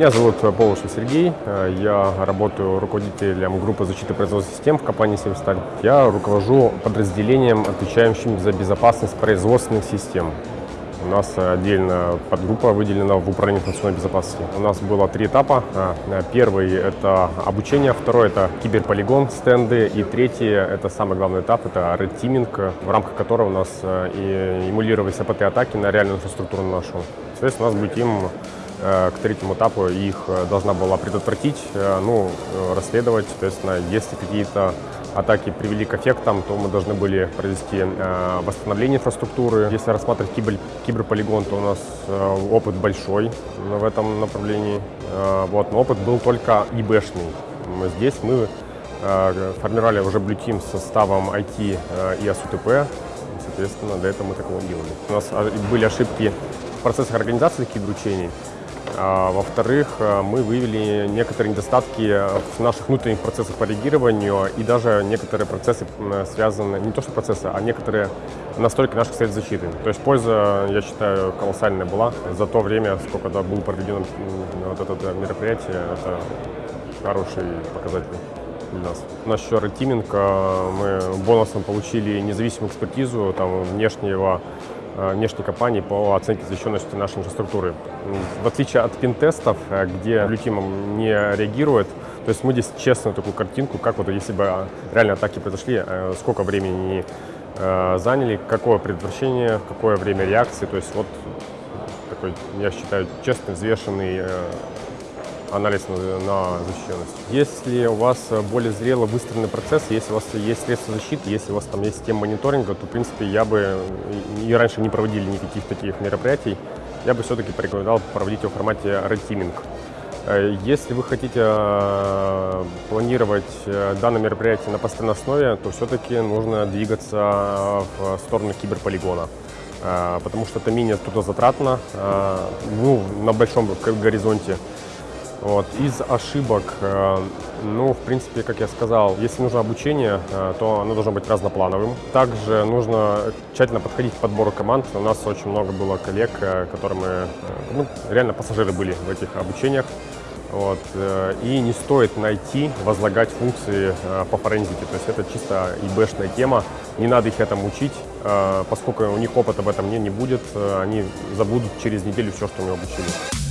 Меня зовут Полушев Сергей. Я работаю руководителем группы защиты производственных систем в компании «Севсталь». Я руковожу подразделением, отвечающим за безопасность производственных систем. У нас отдельно подгруппа выделена в управлении информационной безопасности. У нас было три этапа. Первый – это обучение, второй – это киберполигон, стенды, и третий – это самый главный этап – это Red в рамках которого у нас и эмулировались АПТ-атаки на реальную инфраструктуру нашу. Соответственно, у нас будет им к третьему этапу их должна была предотвратить, ну, расследовать, соответственно, если какие-то атаки привели к эффектам, то мы должны были провести э, восстановление инфраструктуры. Если рассматривать кибер, киберполигон, то у нас э, опыт большой в этом направлении. Э, вот, но опыт был только ИБшный. Здесь мы э, формировали уже Team с составом IT э, и АСУТП. Соответственно, для этого мы такого делали. У нас были ошибки в процессах организации киберучений. А, Во-вторых, э, мы выявили некоторые недостатки в наших внутренних процессах по реагированию и даже некоторые процессы связаны, не то что процессы, а некоторые настройки наших средств защиты. То есть польза, я считаю, колоссальная была. За то время, сколько да, было проведено вот это мероприятие, это хороший показатель для нас. У нас еще ретиминг, э, мы бонусом получили независимую экспертизу там, внешнего Э, внешней компании по оценке защищенности нашей инфраструктуры. В отличие от пин-тестов, э, где Блютимом не реагирует, то есть мы здесь честную такую картинку, как вот если бы реально атаки произошли, э, сколько времени заняли, какое предотвращение, какое время реакции, то есть вот такой, я считаю, честный, взвешенный анализ на, на защищенность. Если у вас более зрело выстроенный процесс, если у вас есть средства защиты, если у вас там есть система мониторинга, то, в принципе, я бы и раньше не проводили никаких таких мероприятий, я бы все-таки порекомендовал проводить его в формате Red. Э, если вы хотите э, планировать э, данное мероприятие на постоянной основе, то все-таки нужно двигаться в сторону киберполигона потому что это менее трудозатратно, ну, на большом горизонте. Вот. Из ошибок, э, ну, в принципе, как я сказал, если нужно обучение, э, то оно должно быть разноплановым. Также нужно тщательно подходить к подбору команд. У нас очень много было коллег, э, которые мы, ну, реально пассажиры были в этих обучениях. Вот. И не стоит найти, возлагать функции по форензике. То есть это чисто ИБшная тема. Не надо их этому учить, поскольку у них опыта в этом не, не будет. Они забудут через неделю все, что мы обучили.